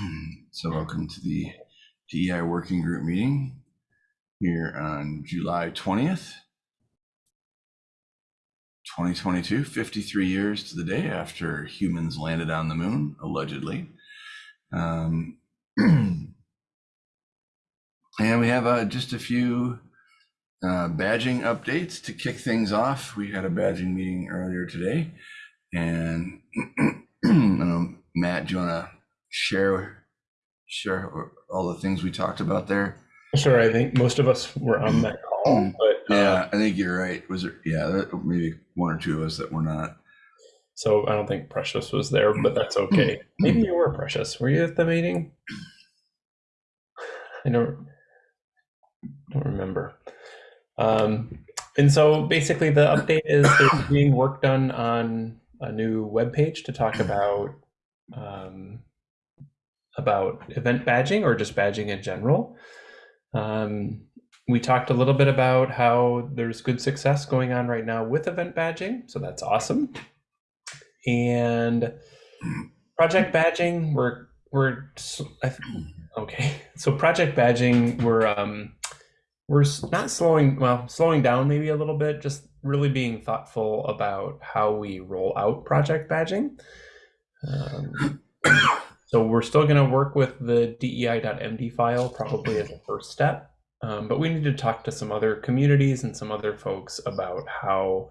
So welcome to the DEI Working Group meeting here on July 20th, 2022, 53 years to the day after humans landed on the moon, allegedly. Um, and we have uh, just a few uh, badging updates to kick things off. We had a badging meeting earlier today, and um, Matt, do you want to share share all the things we talked about there? Sure. I think most of us were on that call, but uh, Yeah, I think you're right. Was there? Yeah, maybe one or two of us that were not. so I don't think Precious was there, but that's okay. Maybe you were Precious. Were you at the meeting? I don't don't remember. Um, and so basically, the update is there's being work done on a new web page to talk about um, about event badging or just badging in general. Um, we talked a little bit about how there's good success going on right now with event badging, so that's awesome. And project badging, we're we're okay. So project badging, we're um, we're not slowing well, slowing down maybe a little bit, just really being thoughtful about how we roll out project badging. Um, so we're still going to work with the DEI.md file probably as a first step, um, but we need to talk to some other communities and some other folks about how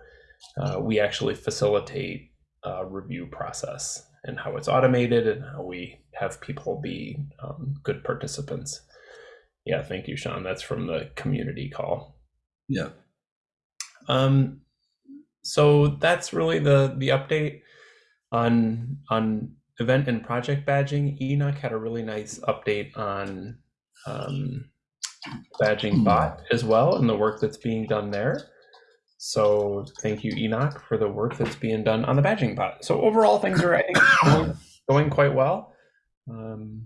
uh, we actually facilitate a review process and how it's automated and how we have people be um, good participants. Yeah, thank you, Sean. That's from the community call. Yeah. Um, so that's really the the update on on event and project badging. Enoch had a really nice update on um, badging bot as well and the work that's being done there. So thank you, Enoch, for the work that's being done on the badging bot. So overall, things are I think going, going quite well. Um,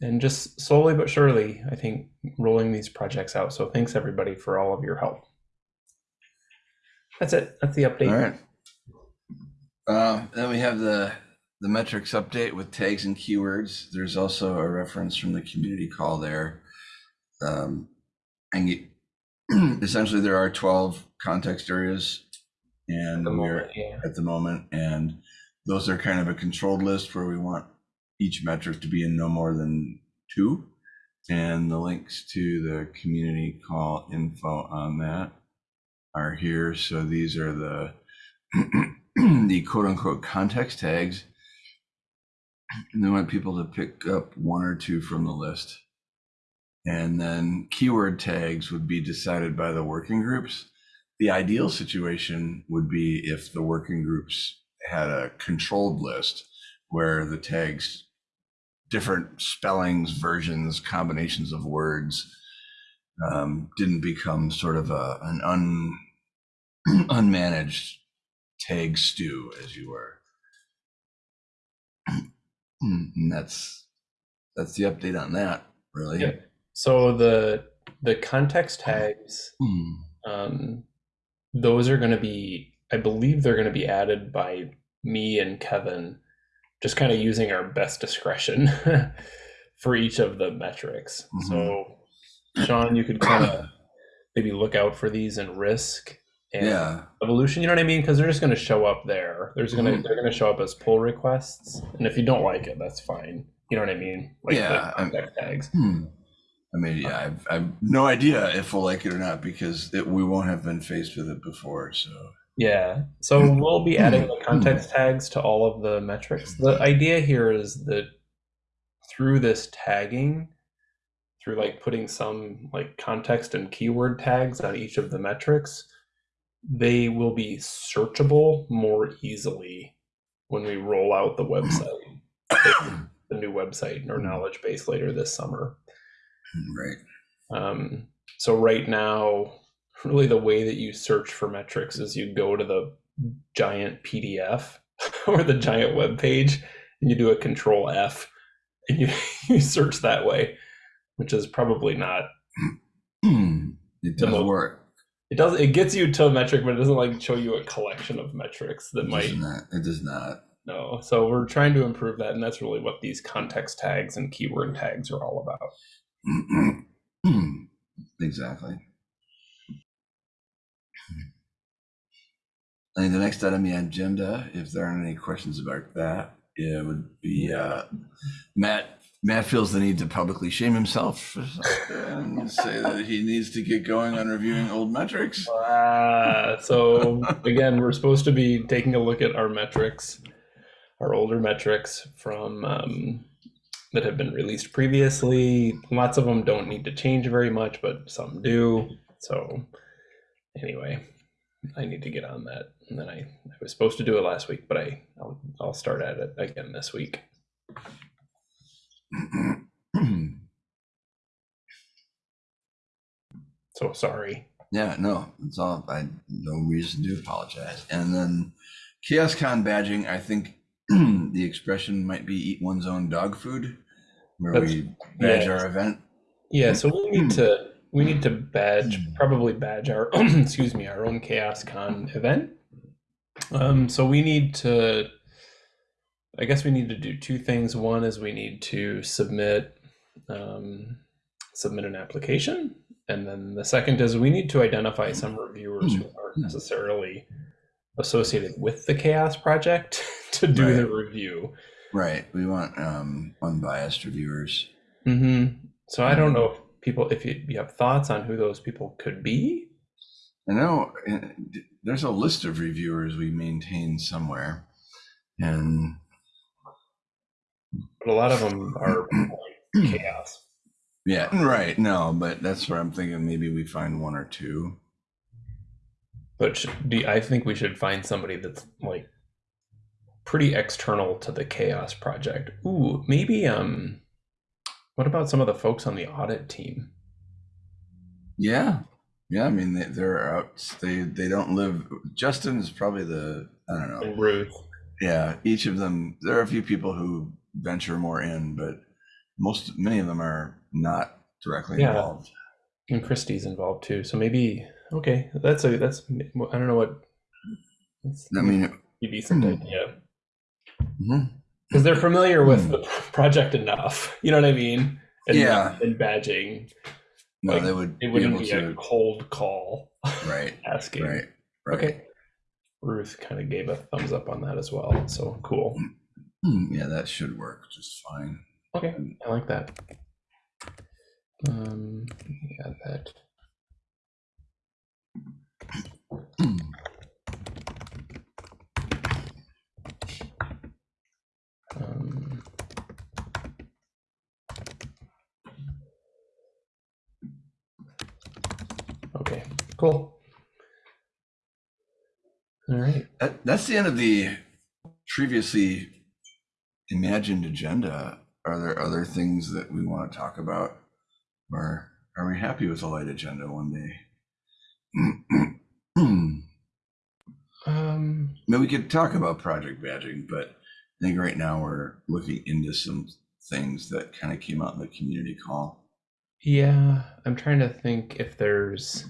and just slowly but surely, I think rolling these projects out. So thanks everybody for all of your help. That's it. That's the update. All right. Uh, then we have the the metrics update with tags and keywords. There's also a reference from the community call there. Um, and you, essentially, there are 12 context areas, and At the we're moment, yeah. at the moment, and those are kind of a controlled list where we want each metric to be in no more than two. And the links to the community call info on that are here. So these are the the quote unquote context tags. And they want people to pick up one or two from the list. And then keyword tags would be decided by the working groups. The ideal situation would be if the working groups had a controlled list where the tags, different spellings, versions, combinations of words, um, didn't become sort of a, an un, unmanaged tag stew, as you were. And that's that's the update on that, really. Yeah. So the the context tags, Hmm. um, those are going to be, I believe they're going to be added by me and Kevin, just kind of using our best discretion for each of the metrics. So, Sean, you could kind of maybe look out for these in risk Yeah. evolution. You know what I mean? Because they're just going to show up there. There's going to Mhm. they're going to show up as pull requests, and if you don't like it, that's fine. You know what I mean? Like Yeah, the I'm- context tags. Hmm. I mean, yeah, I've, I've no idea if we'll like it or not because it, we won't have been faced with it before. So, Yeah. So we'll be adding the context tags to all of the metrics. The idea here is that through this tagging, through like putting some like context and keyword tags on each of the metrics, they will be searchable more easily when we roll out the website, the new website or knowledge base later this summer. right. Um, so right now, really the way that you search for metrics is you go to the giant PDF or the giant web page and you do a control F and you, you search that way, which is probably not it does most- work. It does it gets you to a metric, but it doesn't like show you a collection of metrics that It might does not. It does not. no. So we're trying to improve that, and that's really what these context tags and keyword tags are all about. exactly. I think the next item on the agenda, if there aren't any questions about that, it would be uh, Matt. Matt feels the need to publicly shame himself and say that he needs to get going on reviewing old metrics. Uh, so again, we're supposed to be taking a look at our metrics, our older metrics from um, that have been released previously. Lots of them don't need to change very much, but some do. So anyway, I need to get on that. And then I, I was supposed to do it last week, but I I'll, I'll start at it again this week. So sorry. Yeah, no, it's all. I no reason to apologize. And then CHAOSScon badging. I think the expression might be "eat one's own dog food," where That's- we badge yeah. our event. Yeah, so we need to we need to badge probably badge our excuse me our own CHAOSScon event. Um, so we need to, I guess we need to do two things. One is we need to submit um, submit an application, and then the second is we need to identify some reviewers who aren't necessarily associated with the CHAOSS Project to do the review. Right. We want um, unbiased reviewers. Mm -hmm. So I don't know if people, if you, you have thoughts on who those people could be. I know uh, there's a list of reviewers we maintain somewhere, and But a lot of them are chaos. yeah, right. No, but that's where I'm thinking maybe we find one or two. But should, do, I think we should find somebody that's like pretty external to the CHAOSS project. Ooh, maybe um, what about some of the folks on the audit team? Yeah, yeah. I mean, they, they're out. They they don't live. Justin is probably the I don't know. And Ruth. Yeah, each of them. There are a few people who venture more in, but most many of them are not directly Yeah. involved. And Christie's involved too. So maybe okay, that's a that's I don't know what. That's I mean, a decent hmm. idea. because they're familiar with Hmm. the project enough. You know what I mean? And, Yeah. And badging, no, Like, they would it wouldn't able be a cold call Right, asking. right, right. Okay. Ruth kind of gave a thumbs up on that as well. So cool. Hmm, yeah, that should work just fine. Okay, I like that. Um, add that. Um, okay, cool. All right. That, that's the end of the previously imagined agenda. Are there other things that we want to talk about? Or are we happy with the light agenda one day? Um, Maybe we could talk about project badging, but I think right now we're looking into some things that kind of came out in the community call. yeah, I'm trying to think if there's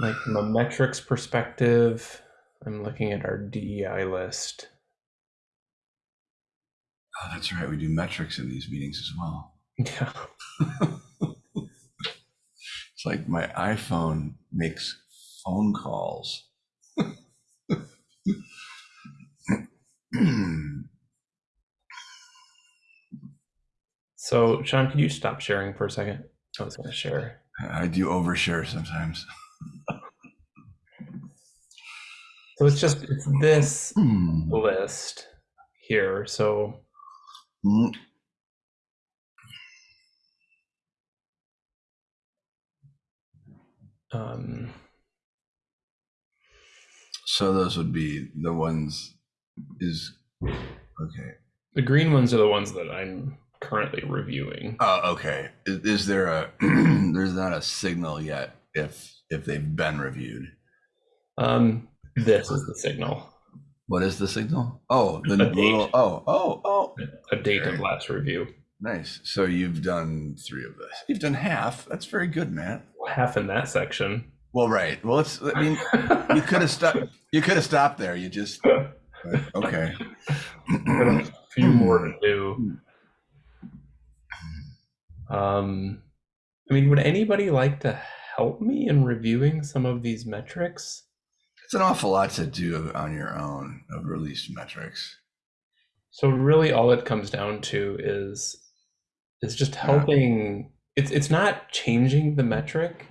like from a metrics perspective, I'm looking at our DEI list. Oh, that's right. We do metrics in these meetings as well. Yeah. It's like my iPhone makes phone calls. So, Sean, could you stop sharing for a second? I was going to share. I do overshare sometimes. So it's just it's this Hmm. list here. So Mm, um, So those would be the ones is okay. the green ones are the ones that I'm currently reviewing. Oh, okay. Is, is there a there's not a signal yet if if they've been reviewed? Um, this is the signal, What is the signal? Oh, the little oh oh oh a date of last review. nice. So you've done three of this. You've done half. That's very good, Matt. Half in that section. Well, right. Well, it's. I mean, you could have stopped. You could have stopped there. You just okay. A few more to do. Um, I mean, would anybody like to help me in reviewing some of these metrics? It's an awful lot to do on your own of released metrics. So really, all it comes down to is is just helping. It's it's not changing the metric.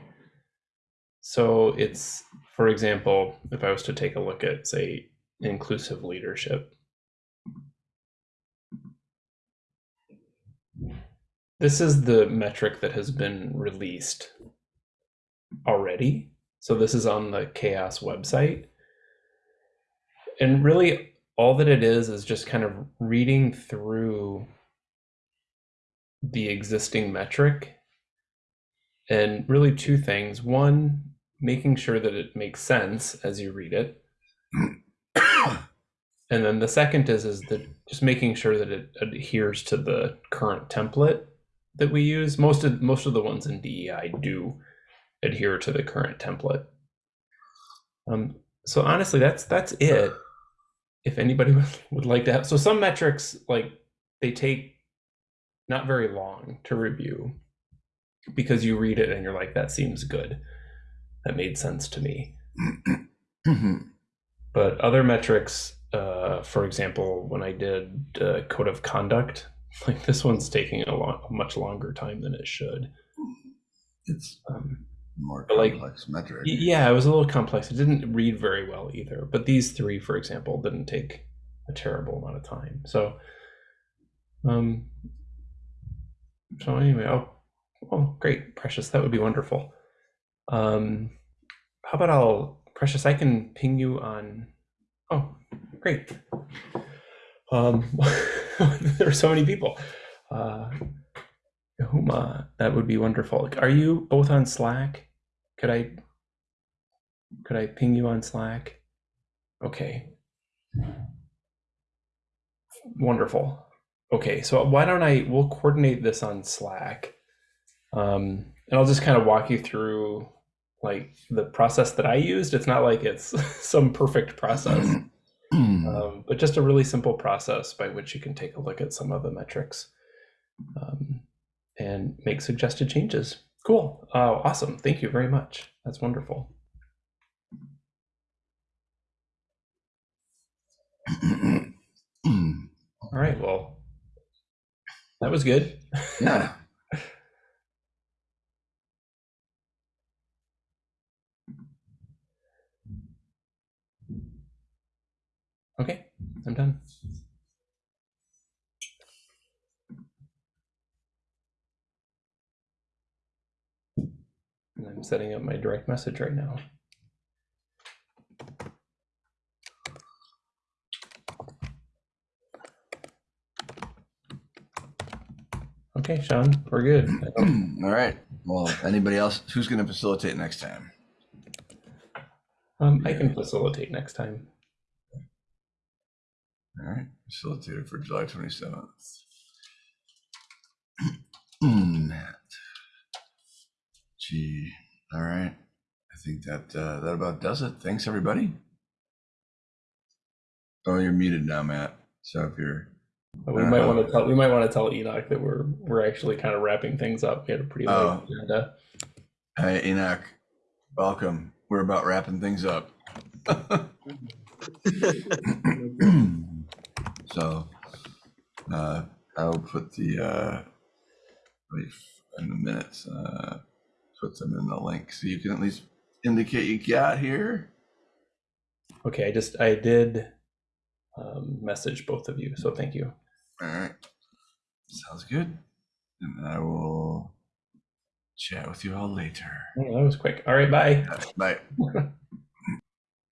So it's, for example, if I was to take a look at, say, inclusive leadership. This is the metric that has been released already. So this is on the CHAOSS website. And really, all that it is is just kind of reading through the existing metric and really two things. One, making sure that it makes sense as you read it. And then the second is is that just making sure that it adheres to the current template that we use. Most of most of the ones in DEI do adhere to the current template. Um, so honestly, that's that's it. If anybody would, would like to have, so some metrics like they take not very long to review because you read it and you're like, that seems good. That made sense to me. But other metrics, uh, for example, when I did uh, code of conduct, like this one's taking a, lot, a much longer time than it should. it's Um, more But, like, metric. yeah, it was a little complex. It didn't read very well either. But these three, for example, didn't take a terrible amount of time. So, um, so anyway, oh, oh, great, Precious, that would be wonderful. Um, how about I'll, Precious, I can ping you on. Oh, great. Um, there are so many people. Uh, Huma, that would be wonderful. Are you both on Slack? Could I could I ping you on Slack? Okay. Wonderful. Okay, so why don't I we'll coordinate this on Slack. Um, and I'll just kind of walk you through like the process that I used. It's not like it's some perfect process, um, but just a really simple process by which you can take a look at some of the metrics um, and make suggested changes. Cool. Uh, awesome. Thank you very much. That's wonderful. All right. Well, that was good. yeah. Okay. I'm done. And I'm setting up my direct message right now. Okay, Sean, we're good. All right. Well, anybody else? Who's going to facilitate next time? Um, I can facilitate next time. All right. Facilitator for July 27th. All right. I think that uh, that about does it. Thanks, everybody. Oh, you're muted now, Matt. So if you're we might want to tell we might want to tell Enoch that we're we're actually kind of wrapping things up. We had a pretty late Oh. agenda. Hey, Enoch, welcome. We're about wrapping things up. so, uh, I'll put the, uh, in the minutes, uh, put them in the link so you can at least indicate you got here. Okay, I just I did um, message both of you, so thank you. All right. Sounds good. And I will chat with you all later. Oh, that was quick. All right, bye. Bye.